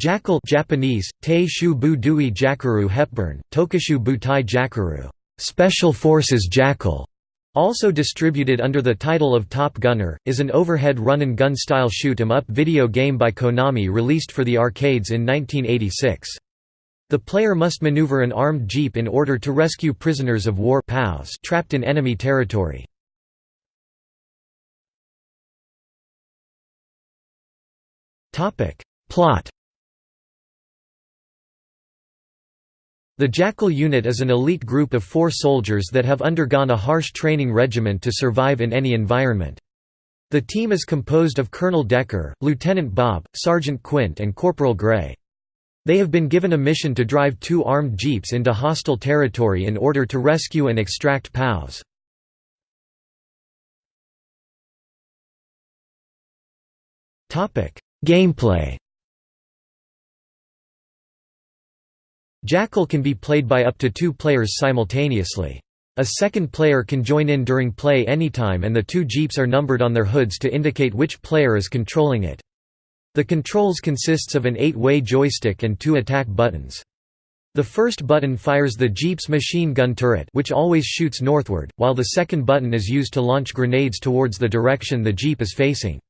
Jackal Japanese, Tei Bu Dui Jakaru Hepburn, Tokushu Butai Jakaru Special Forces Jackal, also distributed under the title of Top Gunner, is an overhead run-and-gun style shoot-'em-up video game by Konami released for the arcades in 1986. The player must maneuver an armed jeep in order to rescue prisoners of war trapped in enemy territory. Plot The Jackal Unit is an elite group of four soldiers that have undergone a harsh training regimen to survive in any environment. The team is composed of Colonel Decker, Lieutenant Bob, Sergeant Quint and Corporal Gray. They have been given a mission to drive two armed jeeps into hostile territory in order to rescue and extract POWs. Gameplay Jackal can be played by up to two players simultaneously. A second player can join in during play anytime and the two jeeps are numbered on their hoods to indicate which player is controlling it. The controls consists of an eight-way joystick and two attack buttons. The first button fires the jeep's machine gun turret which always shoots northward, while the second button is used to launch grenades towards the direction the jeep is facing.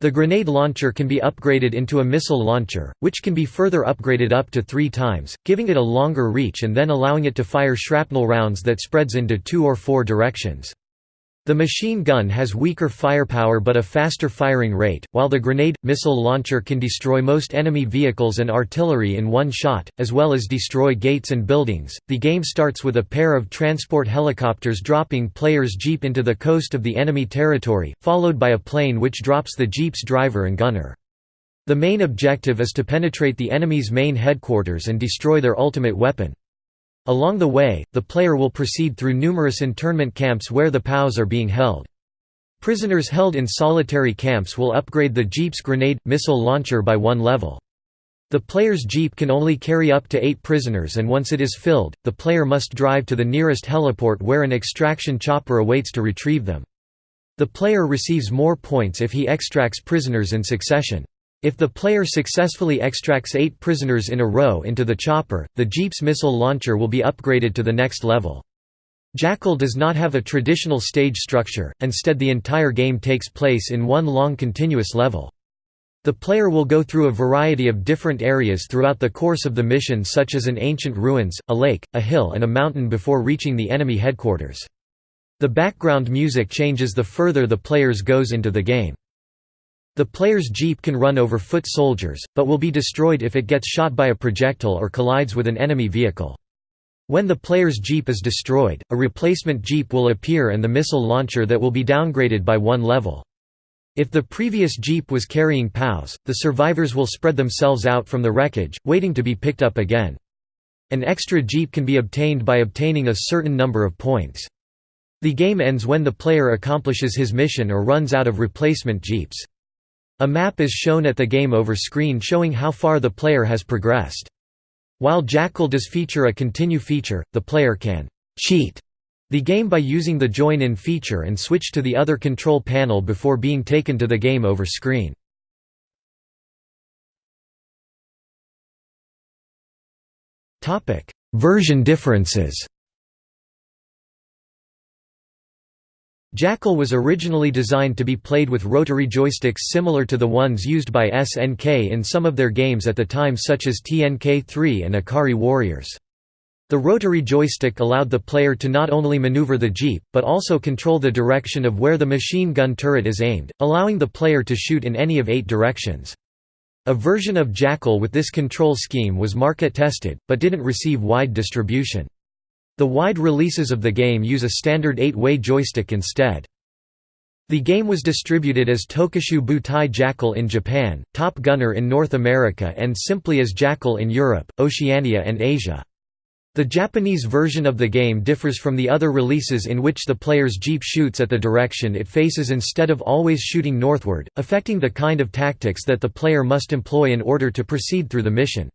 The grenade launcher can be upgraded into a missile launcher, which can be further upgraded up to three times, giving it a longer reach and then allowing it to fire shrapnel rounds that spreads into two or four directions. The machine gun has weaker firepower but a faster firing rate, while the grenade missile launcher can destroy most enemy vehicles and artillery in one shot, as well as destroy gates and buildings. The game starts with a pair of transport helicopters dropping player's jeep into the coast of the enemy territory, followed by a plane which drops the jeep's driver and gunner. The main objective is to penetrate the enemy's main headquarters and destroy their ultimate weapon. Along the way, the player will proceed through numerous internment camps where the POWs are being held. Prisoners held in solitary camps will upgrade the Jeep's grenade missile launcher by one level. The player's Jeep can only carry up to eight prisoners and once it is filled, the player must drive to the nearest heliport where an extraction chopper awaits to retrieve them. The player receives more points if he extracts prisoners in succession. If the player successfully extracts eight prisoners in a row into the chopper, the Jeep's missile launcher will be upgraded to the next level. Jackal does not have a traditional stage structure, instead the entire game takes place in one long continuous level. The player will go through a variety of different areas throughout the course of the mission such as an ancient ruins, a lake, a hill and a mountain before reaching the enemy headquarters. The background music changes the further the players goes into the game. The player's jeep can run over foot soldiers, but will be destroyed if it gets shot by a projectile or collides with an enemy vehicle. When the player's jeep is destroyed, a replacement jeep will appear and the missile launcher that will be downgraded by one level. If the previous jeep was carrying POWs, the survivors will spread themselves out from the wreckage, waiting to be picked up again. An extra jeep can be obtained by obtaining a certain number of points. The game ends when the player accomplishes his mission or runs out of replacement jeeps. A map is shown at the game over screen showing how far the player has progressed. While Jackal does feature a continue feature, the player can «cheat» the game by using the join-in feature and switch to the other control panel before being taken to the game over screen. Version differences Jackal was originally designed to be played with rotary joysticks similar to the ones used by SNK in some of their games at the time such as TNK3 and Ikari Warriors. The rotary joystick allowed the player to not only maneuver the jeep, but also control the direction of where the machine gun turret is aimed, allowing the player to shoot in any of eight directions. A version of Jackal with this control scheme was market tested, but didn't receive wide distribution. The wide releases of the game use a standard 8-way joystick instead. The game was distributed as Tokushu Butai Jackal in Japan, Top Gunner in North America and simply as Jackal in Europe, Oceania and Asia. The Japanese version of the game differs from the other releases in which the player's jeep shoots at the direction it faces instead of always shooting northward, affecting the kind of tactics that the player must employ in order to proceed through the mission.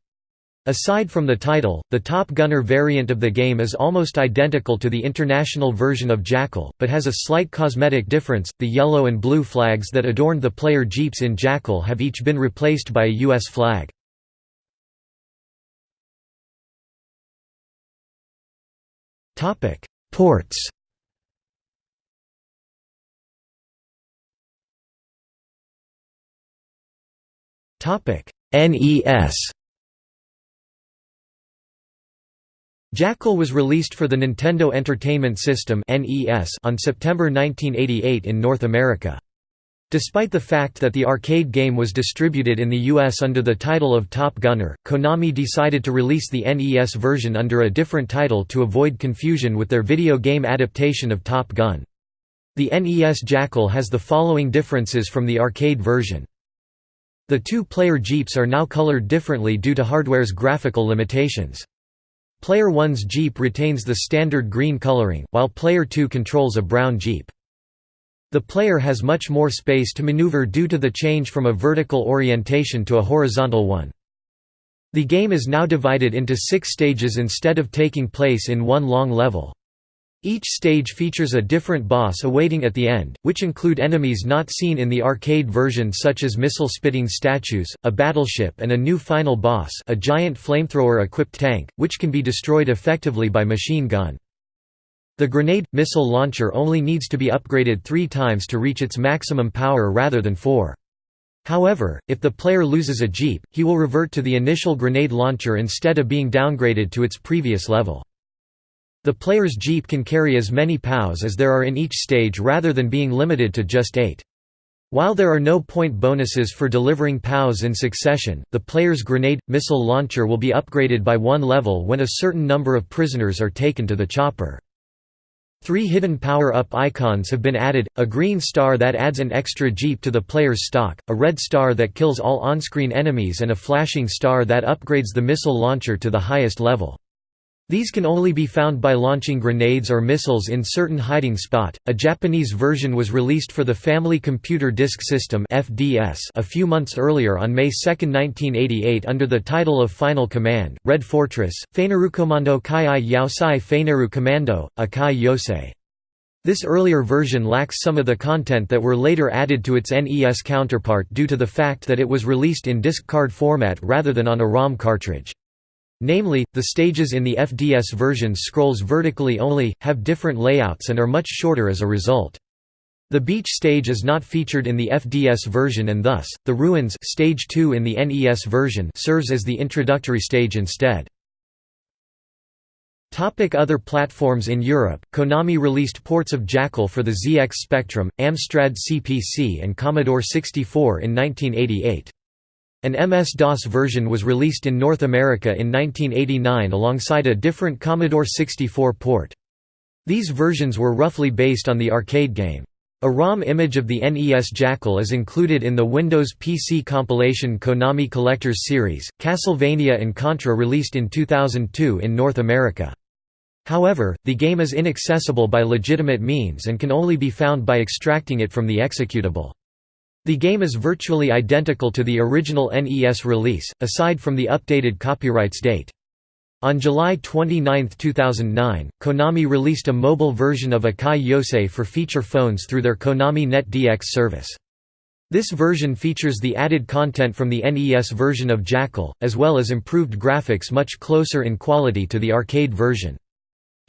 Aside from the title, the Top Gunner variant of the game is almost identical to the international version of Jackal, but has a slight cosmetic difference. The yellow and blue flags that adorned the player jeeps in Jackal have each been replaced by a U.S. flag. Topic: Ports. Topic: NES. Jackal was released for the Nintendo Entertainment System on September 1988 in North America. Despite the fact that the arcade game was distributed in the US under the title of Top Gunner, Konami decided to release the NES version under a different title to avoid confusion with their video game adaptation of Top Gun. The NES Jackal has the following differences from the arcade version. The two-player Jeeps are now colored differently due to hardware's graphical limitations. Player 1's Jeep retains the standard green coloring, while Player 2 controls a brown Jeep. The player has much more space to maneuver due to the change from a vertical orientation to a horizontal one. The game is now divided into six stages instead of taking place in one long level. Each stage features a different boss awaiting at the end, which include enemies not seen in the arcade version such as missile-spitting statues, a battleship and a new final boss a giant flamethrower-equipped tank, which can be destroyed effectively by machine gun. The grenade – missile launcher only needs to be upgraded three times to reach its maximum power rather than four. However, if the player loses a jeep, he will revert to the initial grenade launcher instead of being downgraded to its previous level. The player's jeep can carry as many POWs as there are in each stage rather than being limited to just eight. While there are no point bonuses for delivering POWs in succession, the player's grenade – missile launcher will be upgraded by one level when a certain number of prisoners are taken to the chopper. Three hidden power-up icons have been added, a green star that adds an extra jeep to the player's stock, a red star that kills all on-screen enemies and a flashing star that upgrades the missile launcher to the highest level. These can only be found by launching grenades or missiles in certain hiding spot. A Japanese version was released for the Family Computer Disk System (FDS) a few months earlier on May 2, 1988 under the title of Final Command: Red Fortress, Feinerukomando Kai Yaosai Feineru Commando, Akai Yosei. This earlier version lacks some of the content that were later added to its NES counterpart due to the fact that it was released in disc card format rather than on a ROM cartridge. Namely, the stages in the FDS version scrolls vertically only, have different layouts and are much shorter as a result. The beach stage is not featured in the FDS version and thus, the Ruins stage 2 in the NES version serves as the introductory stage instead. Topic other platforms In Europe, Konami released ports of Jackal for the ZX Spectrum, Amstrad CPC and Commodore 64 in 1988. An MS-DOS version was released in North America in 1989 alongside a different Commodore 64 port. These versions were roughly based on the arcade game. A ROM image of the NES Jackal is included in the Windows PC compilation Konami Collectors Series. Castlevania and Contra released in 2002 in North America. However, the game is inaccessible by legitimate means and can only be found by extracting it from the executable. The game is virtually identical to the original NES release, aside from the updated copyrights date. On July 29, 2009, Konami released a mobile version of Akai Yosei for feature phones through their Konami Net DX service. This version features the added content from the NES version of Jackal, as well as improved graphics much closer in quality to the arcade version.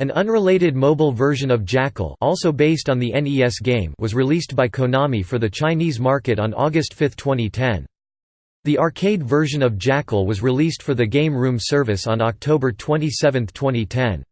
An unrelated mobile version of Jackal also based on the NES game was released by Konami for the Chinese market on August 5, 2010. The arcade version of Jackal was released for the Game Room service on October 27, 2010.